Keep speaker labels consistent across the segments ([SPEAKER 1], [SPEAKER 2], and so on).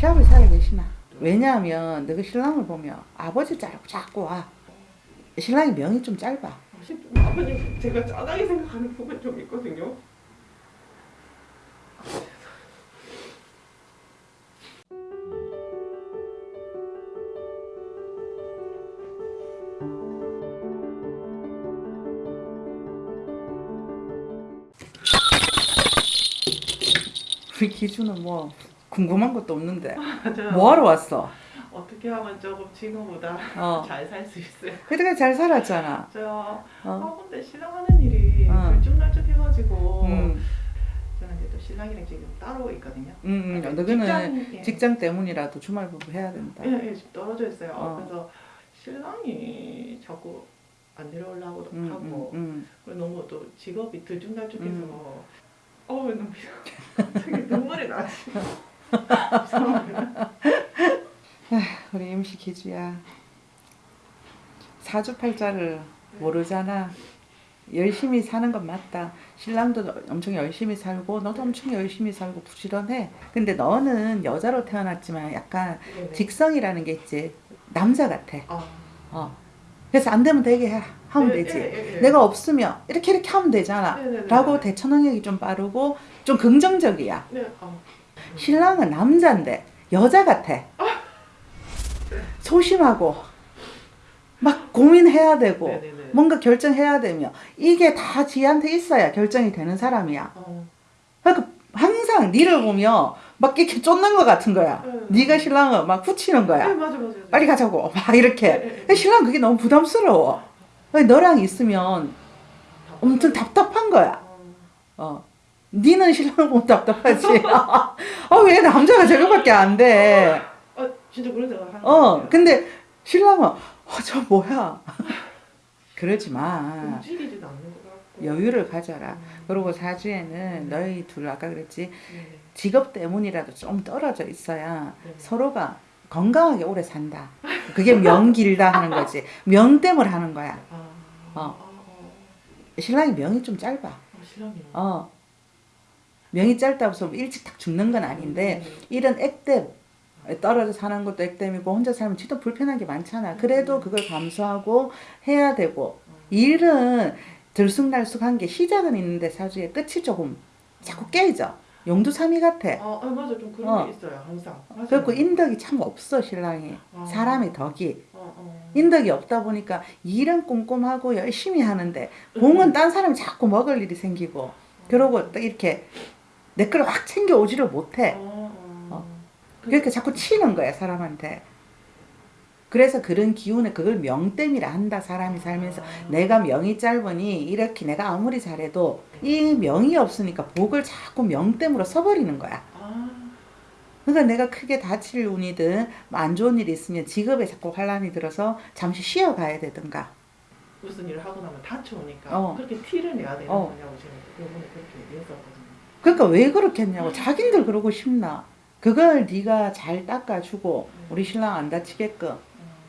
[SPEAKER 1] 시합을 살아 계시나? 왜냐하면 너그 신랑을 보면 아버지 자꾸 자꾸 와. 신랑이 명이 좀 짧아.
[SPEAKER 2] 아버님 제가 짜다게 생각하는 부분 좀 있거든요.
[SPEAKER 1] 우리 기준은 뭐 궁금한 것도 없는데
[SPEAKER 2] 맞아요.
[SPEAKER 1] 뭐하러 왔어?
[SPEAKER 2] 어떻게 하면 조금 지금보다
[SPEAKER 1] 어.
[SPEAKER 2] 잘살 수 있어요?
[SPEAKER 1] 그때까지 잘 살았잖아.
[SPEAKER 2] 저
[SPEAKER 1] 어.
[SPEAKER 2] 아 근데 신랑 하는 일이
[SPEAKER 1] 어.
[SPEAKER 2] 들쭉날쭉 해가지고
[SPEAKER 1] 음,
[SPEAKER 2] 저는 이제 또 신랑이랑 지금 따로 있거든요.
[SPEAKER 1] 음, 음.
[SPEAKER 2] 직장,
[SPEAKER 1] 너는
[SPEAKER 2] 예.
[SPEAKER 1] 직장 때문이라도 주말 부부 해야 된다.
[SPEAKER 2] 예, 예, 지금 떨어져 있어요.
[SPEAKER 1] 어.
[SPEAKER 2] 그래서 신랑이 자꾸 안 내려오려고
[SPEAKER 1] 음,
[SPEAKER 2] 하고
[SPEAKER 1] 음, 음.
[SPEAKER 2] 그리고 너무 또 직업이 들쭉날쭉해서
[SPEAKER 1] 음.
[SPEAKER 2] 어우 너무 갑자기 눈물이 나지. 죄송합니다.
[SPEAKER 1] 우리 임시 기주야. 사주팔자를 모르잖아. 열심히 사는 건 맞다. 신랑도 엄청 열심히 살고 너도 엄청 열심히 살고 부지런해. 근데 너는 여자로 태어났지만 약간
[SPEAKER 2] 네네.
[SPEAKER 1] 직성이라는 게 있지. 남자 같아.
[SPEAKER 2] 아.
[SPEAKER 1] 어. 그래서 안 되면 되게 해- 하면
[SPEAKER 2] 네,
[SPEAKER 1] 되지.
[SPEAKER 2] 네, 네, 네.
[SPEAKER 1] 내가 없으면 이렇게 이렇게 하면 되잖아.
[SPEAKER 2] 네, 네, 네.
[SPEAKER 1] 라고 대처 능력이 좀 빠르고 좀 긍정적이야.
[SPEAKER 2] 네, 아.
[SPEAKER 1] 신랑은 남자인데 여자 같아. 소심하고 막 고민해야 되고
[SPEAKER 2] 네네네.
[SPEAKER 1] 뭔가 결정해야 되며 이게 다 지한테 있어야 결정이 되는 사람이야.
[SPEAKER 2] 어.
[SPEAKER 1] 그러니까 항상 니를 보면 막 이렇게 쫓는 것 같은 거야.
[SPEAKER 2] 네.
[SPEAKER 1] 네가 신랑을 막 후치는
[SPEAKER 2] 네,
[SPEAKER 1] 거야.
[SPEAKER 2] 맞아, 맞아. 맞아.
[SPEAKER 1] 빨리 가자고 막 이렇게.
[SPEAKER 2] 네, 네, 네.
[SPEAKER 1] 신랑 그게 너무 부담스러워. 너랑 있으면 엄청 답답한 거야.
[SPEAKER 2] 어.
[SPEAKER 1] 어. 니는 신랑을 보면 답답하지. 어, 왜 남자가 저거밖에 안 돼.
[SPEAKER 2] 아, 진짜 하는
[SPEAKER 1] 어. 근데 신랑은, 어, 저 뭐야. 그러지 마. 여유를 가져라.
[SPEAKER 2] 음.
[SPEAKER 1] 그리고 사주에는 너희 둘, 아까 그랬지,
[SPEAKER 2] 네네.
[SPEAKER 1] 직업 때문이라도 좀 떨어져 있어야
[SPEAKER 2] 네.
[SPEAKER 1] 서로가 건강하게 오래 산다. 그게 명 길다 하는 거지. 명 때문에 하는 거야.
[SPEAKER 2] 아.
[SPEAKER 1] 어.
[SPEAKER 2] 아, 어.
[SPEAKER 1] 신랑이 명이 좀 짧아.
[SPEAKER 2] 아.
[SPEAKER 1] 어. 명이 짧다고 해서 일찍 딱 죽는 건 아닌데,
[SPEAKER 2] 음.
[SPEAKER 1] 이런 액땜 떨어져 사는 것도 액땜이고 혼자 살면 진짜 불편한 게 많잖아. 그래도 그걸 감수하고 해야 되고 일은 들쑥날쑥한 게 시작은 있는데 사주에 끝이 조금 자꾸 깨져. 용두삼이 같아.
[SPEAKER 2] 아, 아, 맞아. 좀 그런
[SPEAKER 1] 어.
[SPEAKER 2] 게 있어요. 항상. 맞아요.
[SPEAKER 1] 그래갖고 인덕이 참 없어 신랑이.
[SPEAKER 2] 아.
[SPEAKER 1] 사람의 덕이.
[SPEAKER 2] 어, 어.
[SPEAKER 1] 인덕이 없다 보니까 일은 꼼꼼하고 열심히 하는데 공은 딴 사람이 자꾸 먹을 일이 생기고 그러고 또 이렇게 내 걸 확 챙겨 오지를 못해.
[SPEAKER 2] 어, 어.
[SPEAKER 1] 어. 그러니까 자꾸 치는 거야 사람한테. 그래서 그런 기운에 그걸 명땜이라 한다 사람이 살면서
[SPEAKER 2] 아.
[SPEAKER 1] 내가 명이 짧으니 이렇게 내가 아무리 잘해도 이 명이 없으니까 복을 자꾸 명땜으로 써버리는 거야.
[SPEAKER 2] 아.
[SPEAKER 1] 그러니까 내가 크게 다칠 운이든 뭐안 좋은 일이 있으면 직업에 자꾸 환란이 들어서 잠시 쉬어가야 되든가.
[SPEAKER 2] 무슨 일을 하고 나면 다쳐오니까
[SPEAKER 1] 어.
[SPEAKER 2] 그렇게 티를 내야 되는
[SPEAKER 1] 어.
[SPEAKER 2] 거냐고 제가 그분에 그렇게 얘기했었거든요.
[SPEAKER 1] 그러니까 왜 그렇겠냐고 자긴들 그러고 싶나. 그걸 네가 잘 닦아주고 우리 신랑 안 다치게끔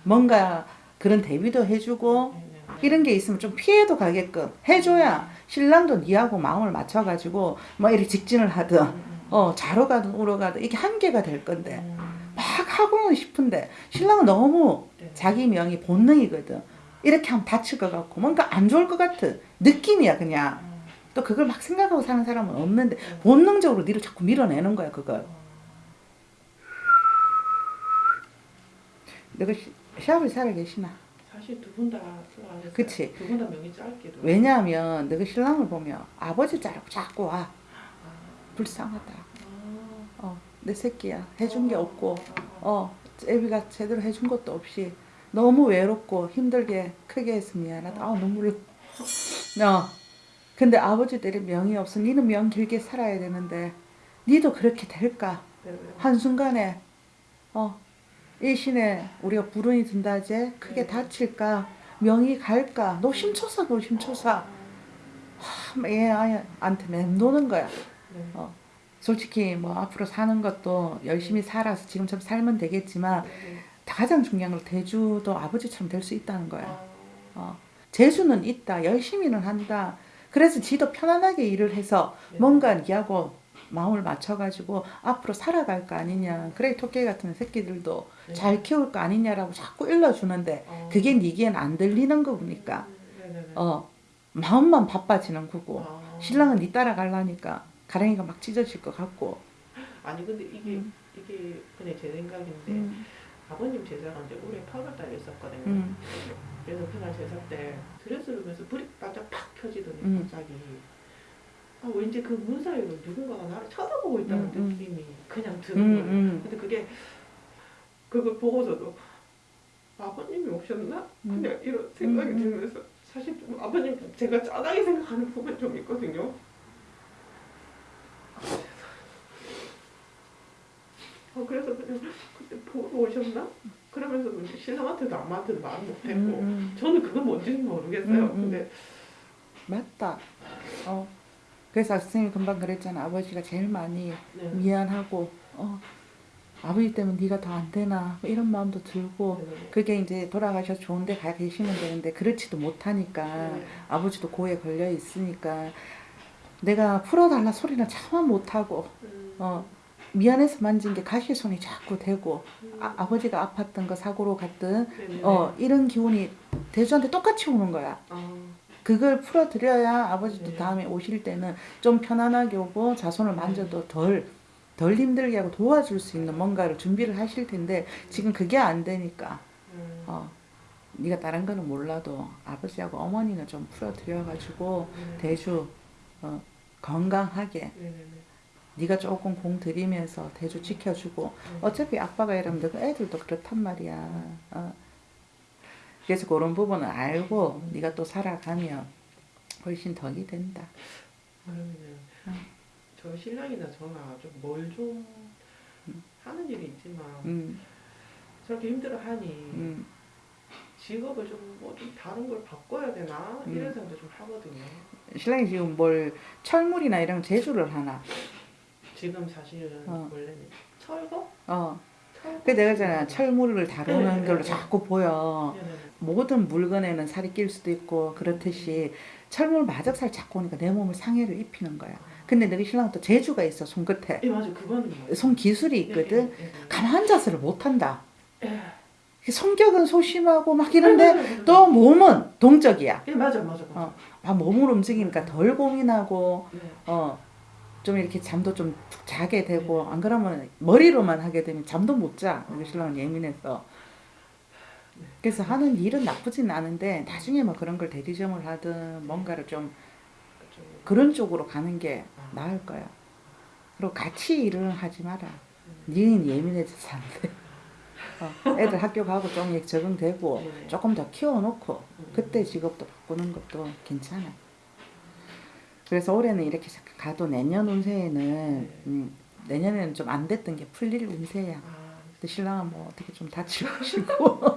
[SPEAKER 1] 뭔가 그런 대비도 해주고. 이런 게 있으면 좀 피해도 가게끔 해줘야 신랑도 니하고 마음을 맞춰가지고 뭐 이렇게 직진을 하든 어 자러 가든 우러 가든 이게 한계가 될 건데
[SPEAKER 2] 음.
[SPEAKER 1] 막 하고는 싶은데 신랑은 너무
[SPEAKER 2] 네.
[SPEAKER 1] 자기 명이 본능이거든 이렇게 하면 다칠 것 같고 뭔가 안 좋을 것 같은 느낌이야 그냥
[SPEAKER 2] 음.
[SPEAKER 1] 또 그걸 막 생각하고 사는 사람은 없는데
[SPEAKER 2] 네.
[SPEAKER 1] 본능적으로 니를 자꾸 밀어내는 거야 그걸 너가 시- 시합을 살아 계시나
[SPEAKER 2] 사실 두 분다 좋아했어요.
[SPEAKER 1] 그치.
[SPEAKER 2] 두 분 다 명이 짧게도.
[SPEAKER 1] 왜냐하면 너가 신랑을 보면 아버지 자꾸 자꾸 와
[SPEAKER 2] 아.
[SPEAKER 1] 불쌍하다
[SPEAKER 2] 아.
[SPEAKER 1] 어 내 새끼야 해준 게 없고
[SPEAKER 2] 아, 아.
[SPEAKER 1] 어 애비가 제대로 해준 것도 없이 너무 외롭고 힘들게 크게 해서 미안하다 아 눈물 어 근데 아버지들이 명이 없어 니는 명 길게 살아야 되는데 니도 그렇게 될까
[SPEAKER 2] 네, 네.
[SPEAKER 1] 한순간에 어 일신에 우리가 불운이 든다제 크게
[SPEAKER 2] 네.
[SPEAKER 1] 다칠까 명이 갈까 노심초사 노심초사 하, 얘한테 맴도는 거야
[SPEAKER 2] 네.
[SPEAKER 1] 어. 솔직히 뭐 앞으로 사는 것도 열심히 살아서 지금처럼 살면 되겠지만
[SPEAKER 2] 네.
[SPEAKER 1] 가장 중요한 건 대주도 아버지처럼 될 수 있다는 거야.
[SPEAKER 2] 아.
[SPEAKER 1] 어. 재주는 있다. 열심히는 한다. 그래서 지도 편안하게 일을 해서
[SPEAKER 2] 네.
[SPEAKER 1] 뭔가 니하고 마음을 맞춰가지고 앞으로 살아갈 거 아니냐. 그래 토끼 같은 새끼들도
[SPEAKER 2] 네.
[SPEAKER 1] 잘 키울 거 아니냐라고 자꾸 일러주는데
[SPEAKER 2] 어.
[SPEAKER 1] 그게 니기엔 안 들리는 거 보니까
[SPEAKER 2] 네네네.
[SPEAKER 1] 어 마음만 바빠지는 거고
[SPEAKER 2] 아.
[SPEAKER 1] 신랑은 니 따라가려니까 가랭이가 막 찢어질 것 같고
[SPEAKER 2] 아니 근데 이게
[SPEAKER 1] 음.
[SPEAKER 2] 이게 그냥 제 생각인데
[SPEAKER 1] 음,
[SPEAKER 2] 아버님 제사가 이제 올해 8월달에 있었거든요.
[SPEAKER 1] 음.
[SPEAKER 2] 그래서 그날 제사 때 드레스를 보면서 불이 바짝 팍 켜지더니
[SPEAKER 1] 음.
[SPEAKER 2] 갑자기 아 왠지 그 문 사이로 누군가가 나를 쳐다보고 있다는
[SPEAKER 1] 음, 음.
[SPEAKER 2] 느낌이 그냥
[SPEAKER 1] 음,
[SPEAKER 2] 드는 거예요.
[SPEAKER 1] 음,
[SPEAKER 2] 근데 그게 그걸 보고서도 아버님이 오셨나?
[SPEAKER 1] 음.
[SPEAKER 2] 그냥 이런 생각이
[SPEAKER 1] 음, 음.
[SPEAKER 2] 들면서 사실 좀 아버님 제가 짜다게 생각하는 부분 좀 있거든요. 아 그래서 그냥 그때 보러 오셨나? 그러면서도 이제 신랑한테도 엄마한테도 말 못했고
[SPEAKER 1] 음, 음.
[SPEAKER 2] 저는 그건 뭔지는 모르겠어요.
[SPEAKER 1] 음, 음.
[SPEAKER 2] 근데
[SPEAKER 1] 맞다. 어. 그래서 선생님이 금방 그랬잖아. 아버지가 제일 많이
[SPEAKER 2] 네.
[SPEAKER 1] 미안하고 어 아버지 때문에 네가 더 안 되나 뭐 이런 마음도 들고
[SPEAKER 2] 네.
[SPEAKER 1] 그게 이제 돌아가셔서 좋은데 가 계시면 되는데 그렇지도 못하니까
[SPEAKER 2] 네.
[SPEAKER 1] 아버지도 고에 걸려 있으니까 내가 풀어달라 소리는 차마 못하고
[SPEAKER 2] 음,
[SPEAKER 1] 어 미안해서 만진 게 가시 손이 자꾸 되고
[SPEAKER 2] 음.
[SPEAKER 1] 아, 아버지가 아팠던 거 사고로 갔든
[SPEAKER 2] 네네네.
[SPEAKER 1] 어 이런 기운이 대주한테 똑같이 오는 거야.
[SPEAKER 2] 아,
[SPEAKER 1] 그걸 풀어드려야 아버지도
[SPEAKER 2] 네.
[SPEAKER 1] 다음에 오실 때는 좀 편안하게 오고 자손을 만져도 덜, 덜 힘들게 하고 도와줄 수 있는 뭔가를 준비를 하실 텐데 지금 그게 안 되니까
[SPEAKER 2] 음,
[SPEAKER 1] 어, 네가 다른 거는 몰라도 아버지하고 어머니는 좀 풀어드려가지고
[SPEAKER 2] 네.
[SPEAKER 1] 대주 어, 건강하게
[SPEAKER 2] 네네네.
[SPEAKER 1] 네가 조금 공 들이면서 대주 지켜주고
[SPEAKER 2] 음.
[SPEAKER 1] 어차피 아빠가 이러면 애들도 그렇단 말이야. 어. 그래서 그런 부분을 알고 네가 또 살아가면 훨씬 덕이 된다.
[SPEAKER 2] 그러면은
[SPEAKER 1] 음.
[SPEAKER 2] 저 신랑이나 저나 좀뭘좀 하는 일이 있지만
[SPEAKER 1] 음,
[SPEAKER 2] 저렇게 힘들어하니
[SPEAKER 1] 음.
[SPEAKER 2] 직업을 좀 뭐 좀 다른 걸 바꿔야 되나
[SPEAKER 1] 음.
[SPEAKER 2] 이런 생각도 좀 하거든요.
[SPEAKER 1] 신랑이 지금 뭘 철물이나 이런 제주를 하나.
[SPEAKER 2] 지금 사실은
[SPEAKER 1] 어.
[SPEAKER 2] 원래는 철거?
[SPEAKER 1] 어. 그 내가 있잖아 철물을 다루는
[SPEAKER 2] 네,
[SPEAKER 1] 걸로
[SPEAKER 2] 네,
[SPEAKER 1] 자꾸 보여. 모든 물건에는 살이 낄 수도 있고 그렇듯이 철물 마적살 자꾸 오니까 내 몸을 상해를 입히는 거야. 근데 너희 신랑은 또 재주가 있어 손끝에.
[SPEAKER 2] 예 맞아 맞아요.
[SPEAKER 1] 손 기술이 있거든.
[SPEAKER 2] 예, 예, 예.
[SPEAKER 1] 가만 앉아서를 못한다.
[SPEAKER 2] 예.
[SPEAKER 1] 성격은 소심하고 막 이런데 또 몸은 동적이야.
[SPEAKER 2] 예 맞아 맞아 맞아.
[SPEAKER 1] 어. 아, 몸을 움직이니까 덜 고민하고
[SPEAKER 2] 네.
[SPEAKER 1] 어. 좀 이렇게 잠도 좀 푹 자게 되고 안 그러면 머리로만 하게 되면 잠도 못 자. 우리 신랑은 예민해서. 그래서 하는 일은 나쁘진 않은데 나중에 뭐 그런 걸 대리점을 하든 뭔가를 좀
[SPEAKER 2] 좀,
[SPEAKER 1] 그런 쪽으로 가는 게 나을 거야. 그리고 같이 일을 하지 마라.
[SPEAKER 2] 음.
[SPEAKER 1] 니는 예민해져서 안 돼. 어, 애들 학교 가고 좀 적응되고
[SPEAKER 2] 네.
[SPEAKER 1] 조금 더 키워놓고
[SPEAKER 2] 음.
[SPEAKER 1] 그때 직업도 바꾸는 것도 괜찮아. 그래서 올해는 이렇게 가도 내년 운세에는
[SPEAKER 2] 네.
[SPEAKER 1] 음, 내년에는 좀 안 됐던 게 풀릴 운세야.
[SPEAKER 2] 아,
[SPEAKER 1] 근데 신랑은 뭐 어떻게 좀 다치고 싶고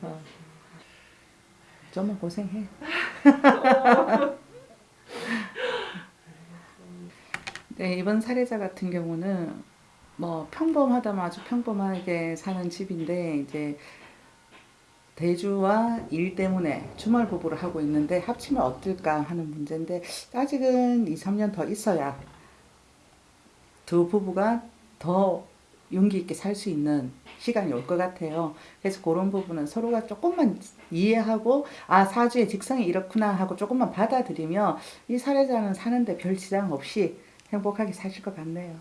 [SPEAKER 1] 어. 좀만 고생해. 네, 이번 사례자 같은 경우는 뭐 평범하다면 아주 평범하게 사는 집인데 이제 대주와 일 때문에 주말 부부를 하고 있는데 합치면 어떨까 하는 문제인데 아직은 2, 3년 더 있어야 두 부부가 더 용기 있게 살 수 있는 시간이 올 것 같아요. 그래서 그런 부분은 서로가 조금만 이해하고 아 사주의 직성이 이렇구나 하고 조금만 받아들이면 이 사례자는 사는데 별 지장 없이 행복하게 사실 것 같네요.